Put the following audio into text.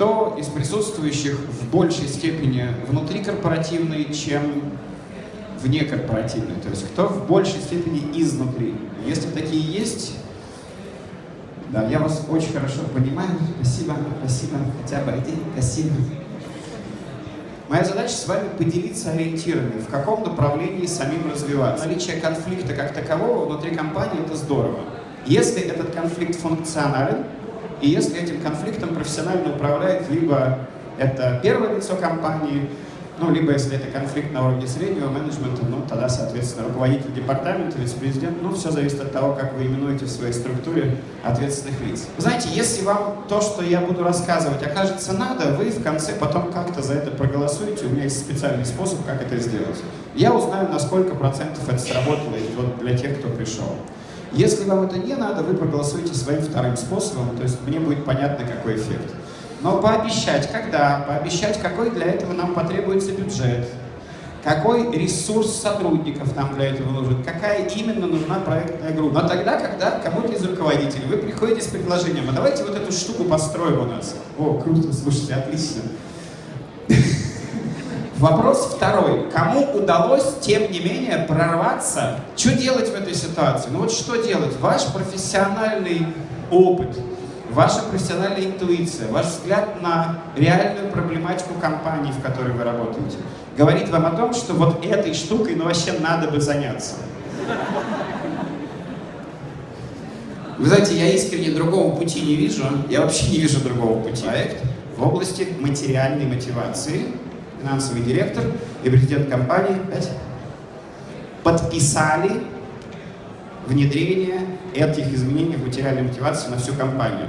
кто из присутствующих в большей степени внутрикорпоративный, чем внекорпоративный? То есть кто в большей степени изнутри? Если такие есть, да, я вас очень хорошо понимаю. Спасибо, спасибо. Хотя бы один, спасибо. Моя задача с вами поделиться ориентирами, в каком направлении самим развиваться. Наличие конфликта как такового внутри компании – это здорово. Если этот конфликт функционален, и если этим конфликтом профессионально управляет либо это первое лицо компании, ну, либо если это конфликт на уровне среднего менеджмента, ну, тогда, соответственно, руководитель департамента, вице-президент, ну, все зависит от того, как вы именуете в своей структуре ответственных лиц. Знаете, если вам то, что я буду рассказывать, окажется надо, вы в конце потом как-то за это проголосуете, у меня есть специальный способ, как это сделать. Я узнаю, на сколько процентов это сработало вот для тех, кто пришел. Если вам это не надо, вы проголосуете своим вторым способом, то есть мне будет понятно, какой эффект. Но пообещать, когда, пообещать, какой для этого нам потребуется бюджет, какой ресурс сотрудников нам для этого нужен, какая именно нужна проектная группа. Но тогда, когда кому-то из руководителей вы приходите с предложением, а давайте вот эту штуку построим у нас. О, круто, слушайте, отлично. Вопрос второй. Кому удалось, тем не менее, прорваться? Что делать в этой ситуации? Ну вот что делать? Ваш профессиональный опыт, ваша профессиональная интуиция, ваш взгляд на реальную проблематику компании, в которой вы работаете, говорит вам о том, что вот этой штукой, ну вообще надо бы заняться. Вы знаете, я искренне другого пути не вижу, я вообще не вижу другого пути. Проект в области материальной мотивации, финансовый директор и президент компании подписали внедрение этих изменений в материальной мотивации на всю компанию.